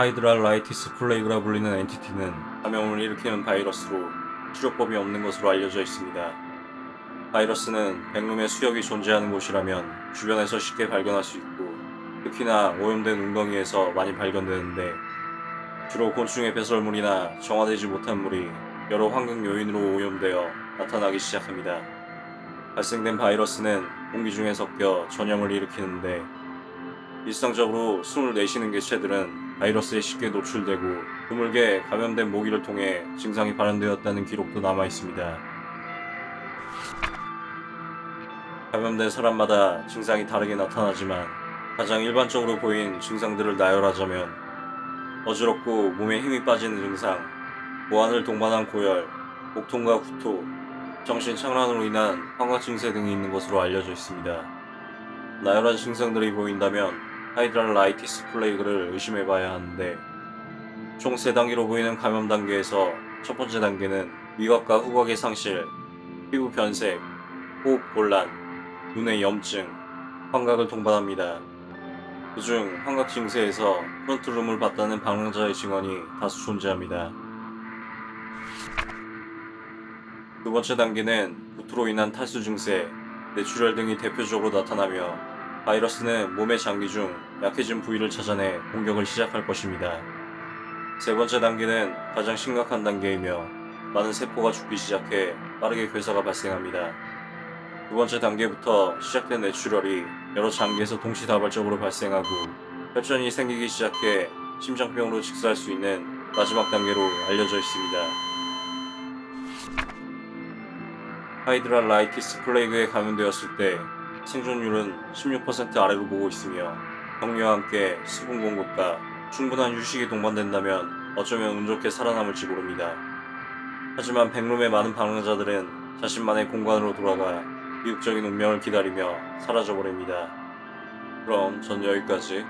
Hydrolitis Plague라 불리는 entity는 감염을 일으키는 바이러스로 치료법이 없는 것으로 알려져 있습니다. 바이러스는 Backroom의 수역이 존재하는 곳이라면 주변에서 쉽게 발견할 수 있고 특히나 오염된 웅덩이에서 많이 발견되는데 주로 곤충의 배설물이나 정화되지 못한 물이 여러 환경 요인으로 오염되어 나타나기 시작합니다. 발생된 바이러스는 공기 중에 섞여 전염을 일으키는데 일상적으로 숨을 내쉬는 개체들은 바이러스에 쉽게 노출되고 드물게 감염된 모기를 통해 증상이 발현되었다는 기록도 남아 있습니다. 감염된 사람마다 증상이 다르게 나타나지만 가장 일반적으로 보인 증상들을 나열하자면 어지럽고 몸에 힘이 빠지는 증상, 보안을 동반한 고열, 복통과 구토, 정신 착란으로 인한 환각 증세 등이 있는 것으로 알려져 있습니다. 나열한 증상들이 보인다면 Hydrolitis Plague를 의심해봐야 하는데 총 3단계로 보이는 감염 단계에서 첫 번째 단계는 미각과 후각의 상실, 피부 변색, 호흡 곤란, 눈의 염증, 환각을 동반합니다. 그중 환각 증세에서 Frontroom을 봤다는 방랑자의 증언이 다수 존재합니다. 두 번째 단계는 구토로 인한 탈수 증세, 뇌출혈 등이 대표적으로 나타나며 바이러스는 몸의 장기 중 약해진 부위를 찾아내 공격을 시작할 것입니다. 세 번째 단계는 가장 심각한 단계이며 많은 세포가 죽기 시작해 빠르게 괴사가 발생합니다. 두 번째 단계부터 시작된 뇌출혈이 여러 장기에서 동시다발적으로 발생하고 혈전이 생기기 시작해 심장병으로 직사할 수 있는 마지막 단계로 알려져 있습니다. Hydrolitis Plague에 감염되었을 때 생존율은 16% 아래로 보고 있으며 격리와 함께 수분 공급과 충분한 휴식이 동반된다면 어쩌면 운 좋게 살아남을지 모릅니다. 하지만 Backroom의 많은 방랑자들은 자신만의 공간으로 돌아가 비극적인 운명을 기다리며 사라져버립니다. 그럼 전 여기까지